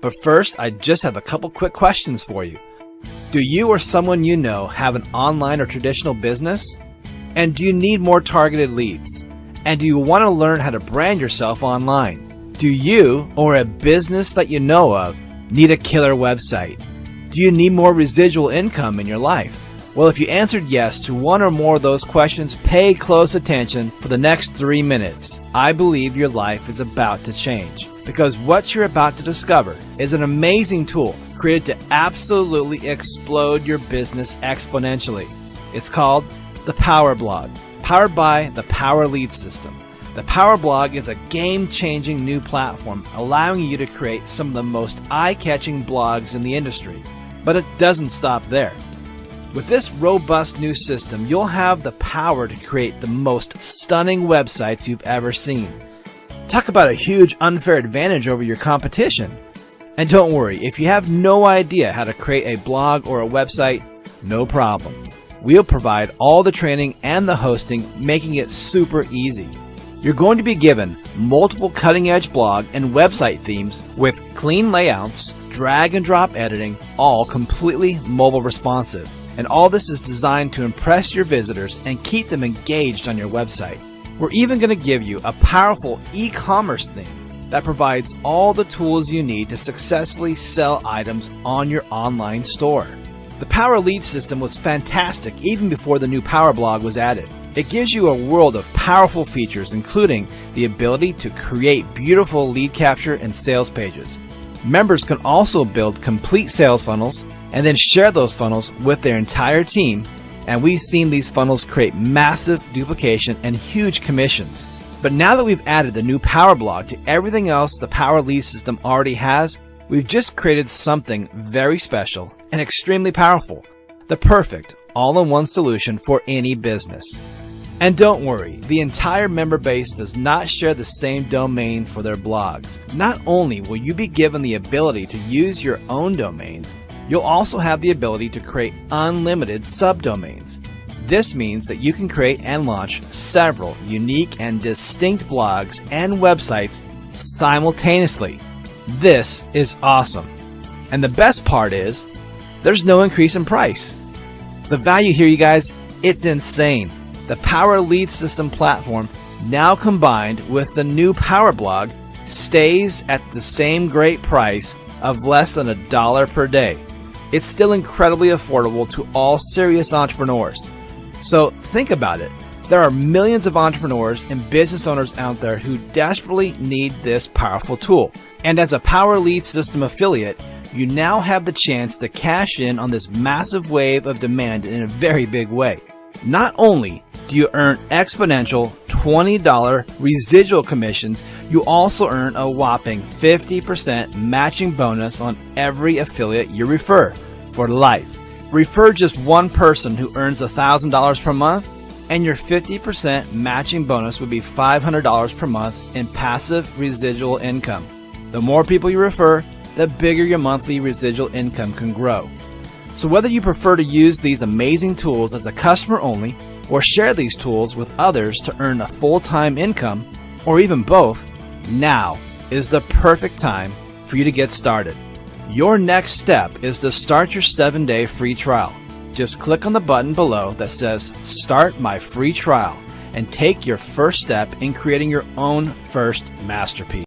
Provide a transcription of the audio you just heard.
But first, I just have a couple quick questions for you. Do you or someone you know have an online or traditional business? And do you need more targeted leads? And do you want to learn how to brand yourself online? Do you or a business that you know of need a killer website? Do you need more residual income in your life? Well, if you answered yes to one or more of those questions, pay close attention for the next three minutes. I believe your life is about to change because what you're about to discover is an amazing tool created to absolutely explode your business exponentially. It's called the Power Blog, powered by the Power Lead System. The Power Blog is a game-changing new platform allowing you to create some of the most eye-catching blogs in the industry. But it doesn't stop there. With this robust new system, you'll have the power to create the most stunning websites you've ever seen. Talk about a huge unfair advantage over your competition. And don't worry, if you have no idea how to create a blog or a website, no problem. We'll provide all the training and the hosting, making it super easy. You're going to be given multiple cutting edge blog and website themes with clean layouts, drag and drop editing, all completely mobile responsive. And all this is designed to impress your visitors and keep them engaged on your website. We're even going to give you a powerful e-commerce theme that provides all the tools you need to successfully sell items on your online store. The Power Lead system was fantastic even before the new Power Blog was added. It gives you a world of powerful features including the ability to create beautiful lead capture and sales pages. Members can also build complete sales funnels, and then share those funnels with their entire team. And we've seen these funnels create massive duplication and huge commissions. But now that we've added the new Power Blog to everything else the Power Lead system already has, we've just created something very special and extremely powerful. The perfect all-in-one solution for any business. And don't worry, the entire member base does not share the same domain for their blogs. Not only will you be given the ability to use your own domains, You'll also have the ability to create unlimited subdomains. This means that you can create and launch several unique and distinct blogs and websites simultaneously. This is awesome. And the best part is, there's no increase in price. The value here, you guys, it's insane. The Power Lead System platform, now combined with the new Power Blog, stays at the same great price of less than a dollar per day it's still incredibly affordable to all serious entrepreneurs. So think about it. There are millions of entrepreneurs and business owners out there who desperately need this powerful tool. And as a Power Lead System affiliate, you now have the chance to cash in on this massive wave of demand in a very big way. Not only do you earn exponential $20 residual commissions, you also earn a whopping 50% matching bonus on every affiliate you refer for life. Refer just one person who earns $1,000 per month and your 50% matching bonus would be $500 per month in passive residual income. The more people you refer, the bigger your monthly residual income can grow. So whether you prefer to use these amazing tools as a customer only or share these tools with others to earn a full-time income or even both, now is the perfect time for you to get started. Your next step is to start your 7-day free trial. Just click on the button below that says Start My Free Trial and take your first step in creating your own first masterpiece.